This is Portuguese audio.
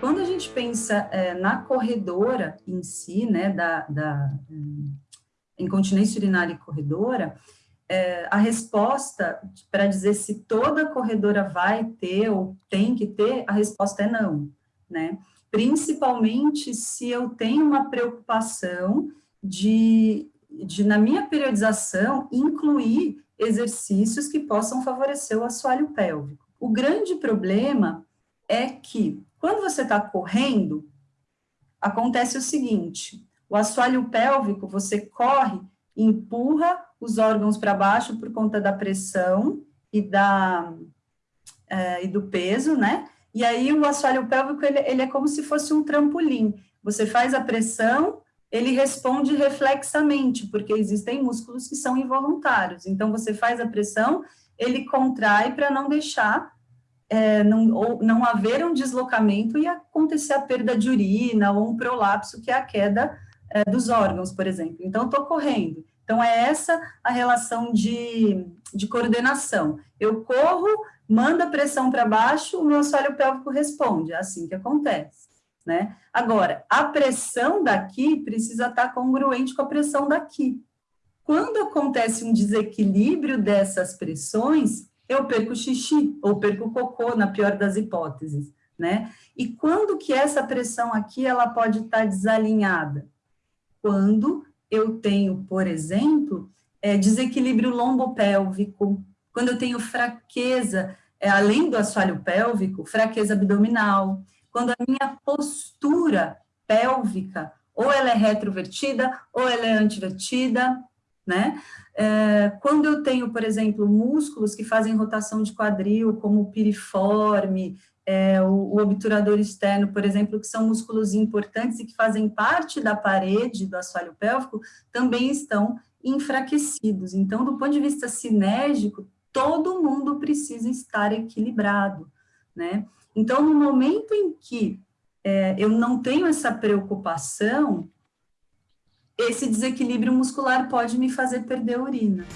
quando a gente pensa é, na corredora em si, né, da, da incontinência urinária e corredora, é, a resposta para dizer se toda corredora vai ter ou tem que ter, a resposta é não, né? Principalmente se eu tenho uma preocupação de, de na minha periodização, incluir exercícios que possam favorecer o assoalho pélvico. O grande problema é que, quando você está correndo, acontece o seguinte, o assoalho pélvico, você corre, empurra os órgãos para baixo por conta da pressão e, da, é, e do peso, né? E aí o assoalho pélvico, ele, ele é como se fosse um trampolim. Você faz a pressão, ele responde reflexamente, porque existem músculos que são involuntários. Então, você faz a pressão, ele contrai para não deixar, é, não, ou não haver um deslocamento e acontecer a perda de urina ou um prolapso, que é a queda é, dos órgãos, por exemplo. Então, estou correndo. Então, é essa a relação de, de coordenação. Eu corro, mando a pressão para baixo, o meu assoalho pélvico responde, é assim que acontece. Né? Agora, a pressão daqui precisa estar congruente com a pressão daqui. Quando acontece um desequilíbrio dessas pressões, eu perco xixi, ou perco cocô, na pior das hipóteses, né? E quando que essa pressão aqui, ela pode estar desalinhada? Quando eu tenho, por exemplo, é, desequilíbrio lombopélvico, quando eu tenho fraqueza, é, além do assoalho pélvico, fraqueza abdominal, quando a minha postura pélvica, ou ela é retrovertida, ou ela é antivertida, né? É, quando eu tenho, por exemplo, músculos que fazem rotação de quadril, como o piriforme, é, o, o, obturador externo, por exemplo, que são músculos importantes e que fazem parte da parede do assoalho pélvico, também estão enfraquecidos. Então, do ponto de vista sinérgico, todo mundo precisa estar equilibrado, né? Então, no momento em que é, eu não tenho essa preocupação, esse desequilíbrio muscular pode me fazer perder urina.